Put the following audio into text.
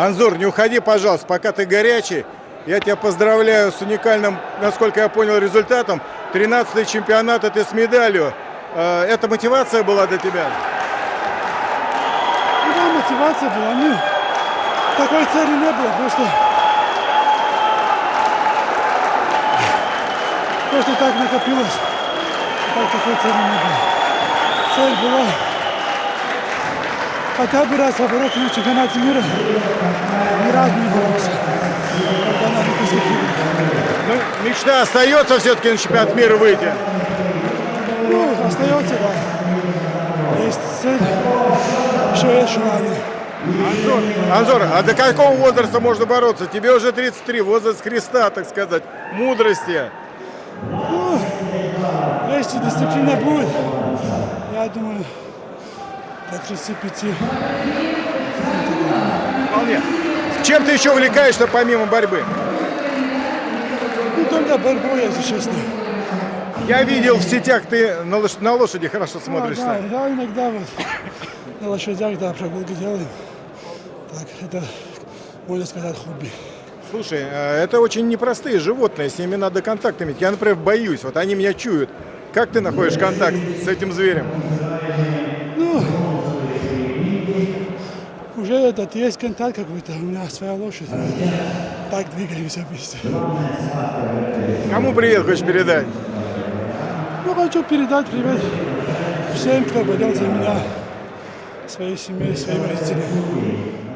Анзур, не уходи, пожалуйста, пока ты горячий. Я тебя поздравляю с уникальным, насколько я понял, результатом. 13-й чемпионат, это с медалью. Э, Это мотивация была для тебя? Да, мотивация была. Ну, такой цели не было, просто... Просто так накопилось. Так такой цели не было. Цель была хотя бы раз побороться на чемпионате мира. Ни разу не боролся. Ну, мечта остается все-таки на чемпионат мира выйти. Ну, остается, да. Есть цель, еще есть желание. Анзор, Анзор, а до какого возраста можно бороться? Тебе уже 33, возраст Христа, так сказать, мудрости. Ну, если дисциплина будет, я думаю, до 35. Вполне. Чем ты еще увлекаешься помимо борьбы? Ну, только борьбой, если честно. Я видел в сетях, ты на, лош- на лошади хорошо А, смотришься. да, я иногда вот на лошадях, да, прогулки делаем. Так, это, можно сказать, хобби. Слушай, э, это очень непростые животные, с ними надо контакт иметь. Я, например, боюсь, вот они меня чуют. Как ты находишь контакт с этим зверем? Этот, есть контакт какой-то, у меня своя лошадь. Так двигаемся вместе. Кому привет хочешь передать? Ну, хочу передать привет всем, кто болел за меня, своей семье, своим родителям.